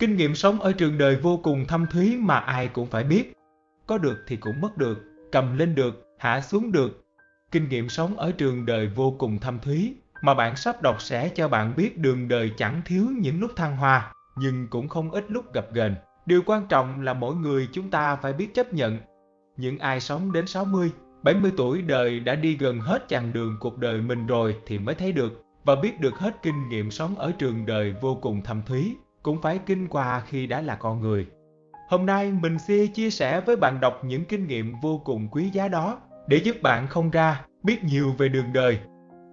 Kinh nghiệm sống ở trường đời vô cùng thâm thúy mà ai cũng phải biết. Có được thì cũng mất được, cầm lên được, hạ xuống được. Kinh nghiệm sống ở trường đời vô cùng thâm thúy mà bạn sắp đọc sẽ cho bạn biết đường đời chẳng thiếu những lúc thăng hoa, nhưng cũng không ít lúc gặp ghềnh. Điều quan trọng là mỗi người chúng ta phải biết chấp nhận. Những ai sống đến 60, 70 tuổi đời đã đi gần hết chặng đường cuộc đời mình rồi thì mới thấy được và biết được hết kinh nghiệm sống ở trường đời vô cùng thâm thúy, cũng phải kinh qua khi đã là con người. Hôm nay mình sẽ chia sẻ với bạn đọc những kinh nghiệm vô cùng quý giá đó để giúp bạn không ra biết nhiều về đường đời.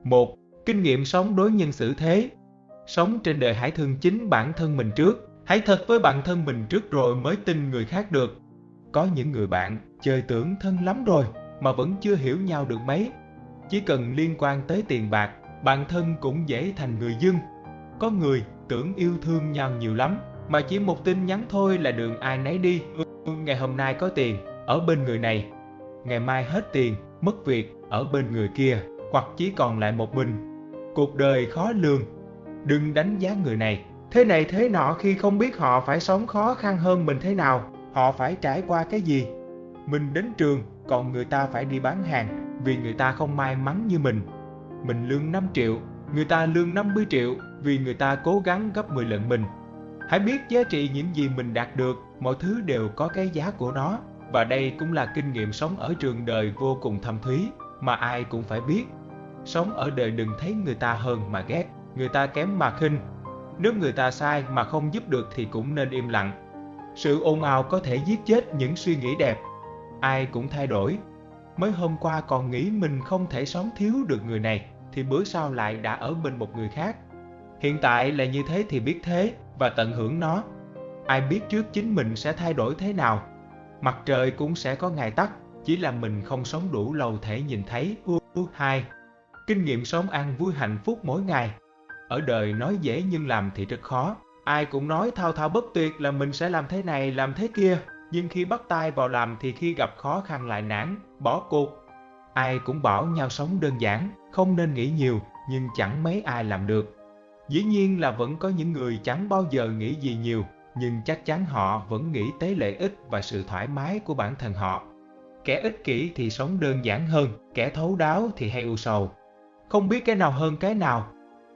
Một, Kinh nghiệm sống đối nhân xử thế. Sống trên đời hãy thương chính bản thân mình trước, hãy thật với bản thân mình trước rồi mới tin người khác được. Có những người bạn chơi tưởng thân lắm rồi mà vẫn chưa hiểu nhau được mấy. Chỉ cần liên quan tới tiền bạc, bản thân cũng dễ thành người dưng. Có người tưởng yêu thương nhau nhiều lắm, mà chỉ một tin nhắn thôi là đường ai nấy đi. Ngày hôm nay có tiền, ở bên người này. Ngày mai hết tiền, mất việc, ở bên người kia, hoặc chỉ còn lại một mình. Cuộc đời khó lường. Đừng đánh giá người này, thế này thế nọ khi không biết họ phải sống khó khăn hơn mình thế nào, họ phải trải qua cái gì. Mình đến trường, còn người ta phải đi bán hàng vì người ta không may mắn như mình. Mình lương 5 triệu, người ta lương 50 triệu vì người ta cố gắng gấp 10 lần mình. Hãy biết giá trị những gì mình đạt được, mọi thứ đều có cái giá của nó. Và đây cũng là kinh nghiệm sống ở trường đời vô cùng thâm thúy mà ai cũng phải biết. Sống ở đời đừng thấy người ta hơn mà ghét, người ta kém mà khinh. Nếu người ta sai mà không giúp được thì cũng nên im lặng. Sự ồn ào có thể giết chết những suy nghĩ đẹp. Ai cũng thay đổi. Mới hôm qua còn nghĩ mình không thể sống thiếu được người này, thì bữa sau lại đã ở bên một người khác. Hiện tại là như thế thì biết thế và tận hưởng nó. Ai biết trước chính mình sẽ thay đổi thế nào. Mặt trời cũng sẽ có ngày tắt, chỉ là mình không sống đủ lâu thể nhìn thấy. Hai, Kinh nghiệm sống an vui hạnh phúc mỗi ngày. Ở đời nói dễ nhưng làm thì rất khó. Ai cũng nói thao thao bất tuyệt là mình sẽ làm thế này, làm thế kia. Nhưng khi bắt tay vào làm thì khi gặp khó khăn lại nản, bỏ cuộc. Ai cũng bảo nhau sống đơn giản, không nên nghĩ nhiều, nhưng chẳng mấy ai làm được. Dĩ nhiên là vẫn có những người chẳng bao giờ nghĩ gì nhiều, nhưng chắc chắn họ vẫn nghĩ tới lợi ích và sự thoải mái của bản thân họ. Kẻ ích kỷ thì sống đơn giản hơn, kẻ thấu đáo thì hay u sầu. Không biết cái nào hơn cái nào.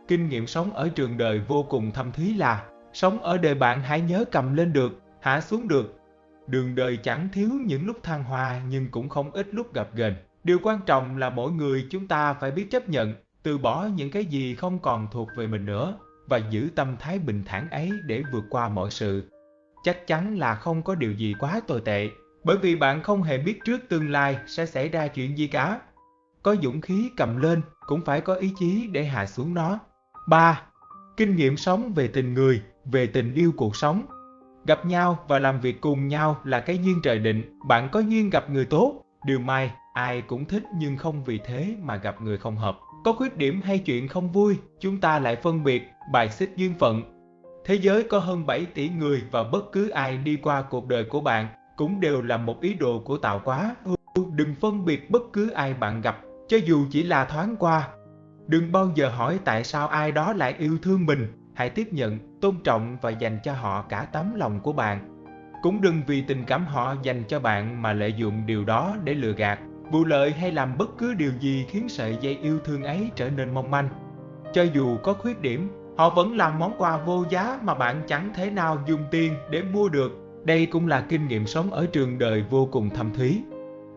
Kinh nghiệm sống ở trường đời vô cùng thâm thúy là Sống ở đời bạn hãy nhớ cầm lên được, hạ xuống được. Đường đời chẳng thiếu những lúc thăng hoa nhưng cũng không ít lúc gặp ghềnh. Điều quan trọng là mỗi người chúng ta phải biết chấp nhận, từ bỏ những cái gì không còn thuộc về mình nữa và giữ tâm thái bình thản ấy để vượt qua mọi sự. Chắc chắn là không có điều gì quá tồi tệ, bởi vì bạn không hề biết trước tương lai sẽ xảy ra chuyện gì cả. Có dũng khí cầm lên cũng phải có ý chí để hạ xuống nó. 3. Kinh nghiệm sống về tình người, về tình yêu cuộc sống. Gặp nhau và làm việc cùng nhau là cái duyên trời định, bạn có duyên gặp người tốt, điều may, ai cũng thích nhưng không vì thế mà gặp người không hợp. Có khuyết điểm hay chuyện không vui, chúng ta lại phân biệt, bài xích duyên phận. Thế giới có hơn 7 tỷ người và bất cứ ai đi qua cuộc đời của bạn cũng đều là một ý đồ của tạo hóa. Đừng phân biệt bất cứ ai bạn gặp cho dù chỉ là thoáng qua. Đừng bao giờ hỏi tại sao ai đó lại yêu thương mình, hãy tiếp nhận, tôn trọng và dành cho họ cả tấm lòng của bạn. Cũng đừng vì tình cảm họ dành cho bạn mà lợi dụng điều đó để lừa gạt, vụ lợi hay làm bất cứ điều gì khiến sợi dây yêu thương ấy trở nên mong manh. Cho dù có khuyết điểm, họ vẫn làm món quà vô giá mà bạn chẳng thể nào dùng tiền để mua được. Đây cũng là kinh nghiệm sống ở trường đời vô cùng thâm thúy.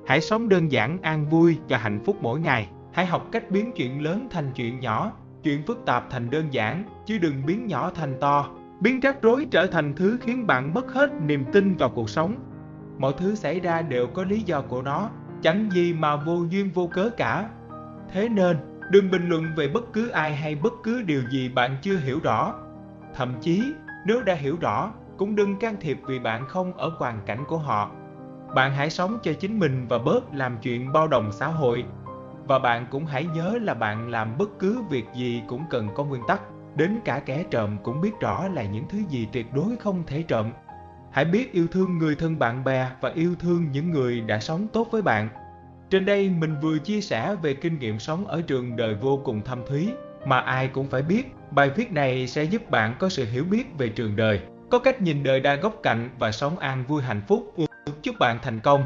Hãy sống đơn giản, an vui và hạnh phúc mỗi ngày. Hãy học cách biến chuyện lớn thành chuyện nhỏ, chuyện phức tạp thành đơn giản, chứ đừng biến nhỏ thành to. Biến rắc rối trở thành thứ khiến bạn mất hết niềm tin vào cuộc sống. Mọi thứ xảy ra đều có lý do của nó, chẳng gì mà vô duyên vô cớ cả. Thế nên, đừng bình luận về bất cứ ai hay bất cứ điều gì bạn chưa hiểu rõ. Thậm chí, nếu đã hiểu rõ, cũng đừng can thiệp vì bạn không ở hoàn cảnh của họ bạn hãy sống cho chính mình và bớt làm chuyện bao đồng xã hội. Và bạn cũng hãy nhớ là bạn làm bất cứ việc gì cũng cần có nguyên tắc. Đến cả kẻ trộm cũng biết rõ là những thứ gì tuyệt đối không thể trộm. Hãy biết yêu thương người thân bạn bè và yêu thương những người đã sống tốt với bạn. Trên đây mình vừa chia sẻ về kinh nghiệm sống ở trường đời vô cùng thâm thúy, mà ai cũng phải biết. Bài viết này sẽ giúp bạn có sự hiểu biết về trường đời, có cách nhìn đời đa góc cạnh và sống an vui hạnh phúc. Chúc bạn thành công!